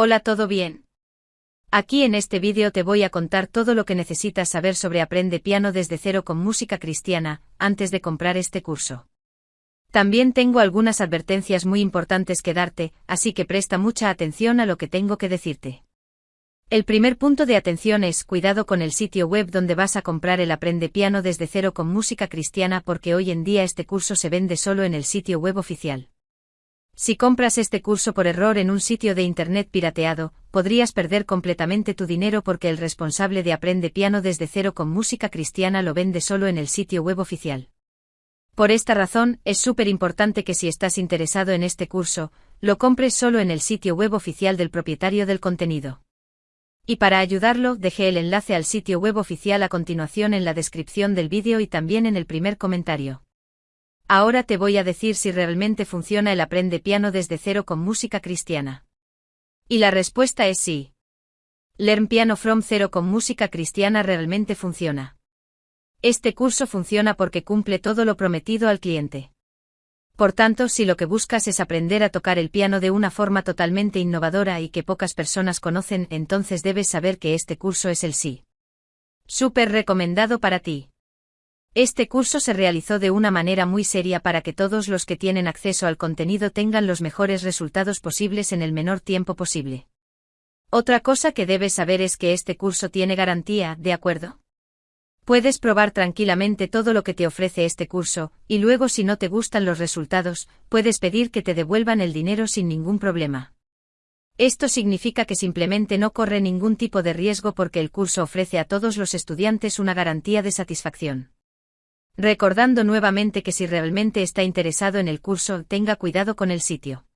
Hola, ¿todo bien? Aquí en este vídeo te voy a contar todo lo que necesitas saber sobre Aprende Piano desde cero con música cristiana, antes de comprar este curso. También tengo algunas advertencias muy importantes que darte, así que presta mucha atención a lo que tengo que decirte. El primer punto de atención es cuidado con el sitio web donde vas a comprar el Aprende Piano desde cero con música cristiana porque hoy en día este curso se vende solo en el sitio web oficial. Si compras este curso por error en un sitio de Internet pirateado, podrías perder completamente tu dinero porque el responsable de Aprende Piano desde cero con música cristiana lo vende solo en el sitio web oficial. Por esta razón, es súper importante que si estás interesado en este curso, lo compres solo en el sitio web oficial del propietario del contenido. Y para ayudarlo, dejé el enlace al sitio web oficial a continuación en la descripción del vídeo y también en el primer comentario. Ahora te voy a decir si realmente funciona el Aprende Piano desde cero con música cristiana. Y la respuesta es sí. Learn Piano from Zero con música cristiana realmente funciona. Este curso funciona porque cumple todo lo prometido al cliente. Por tanto, si lo que buscas es aprender a tocar el piano de una forma totalmente innovadora y que pocas personas conocen, entonces debes saber que este curso es el sí. Súper recomendado para ti. Este curso se realizó de una manera muy seria para que todos los que tienen acceso al contenido tengan los mejores resultados posibles en el menor tiempo posible. Otra cosa que debes saber es que este curso tiene garantía, ¿de acuerdo? Puedes probar tranquilamente todo lo que te ofrece este curso, y luego si no te gustan los resultados, puedes pedir que te devuelvan el dinero sin ningún problema. Esto significa que simplemente no corre ningún tipo de riesgo porque el curso ofrece a todos los estudiantes una garantía de satisfacción. Recordando nuevamente que si realmente está interesado en el curso, tenga cuidado con el sitio.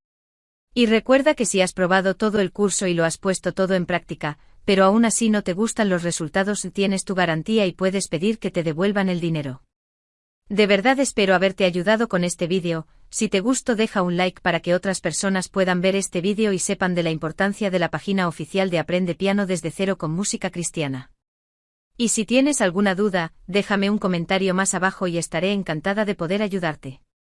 Y recuerda que si has probado todo el curso y lo has puesto todo en práctica, pero aún así no te gustan los resultados, tienes tu garantía y puedes pedir que te devuelvan el dinero. De verdad espero haberte ayudado con este vídeo, si te gustó deja un like para que otras personas puedan ver este vídeo y sepan de la importancia de la página oficial de Aprende Piano desde cero con música cristiana. Y si tienes alguna duda, déjame un comentario más abajo y estaré encantada de poder ayudarte.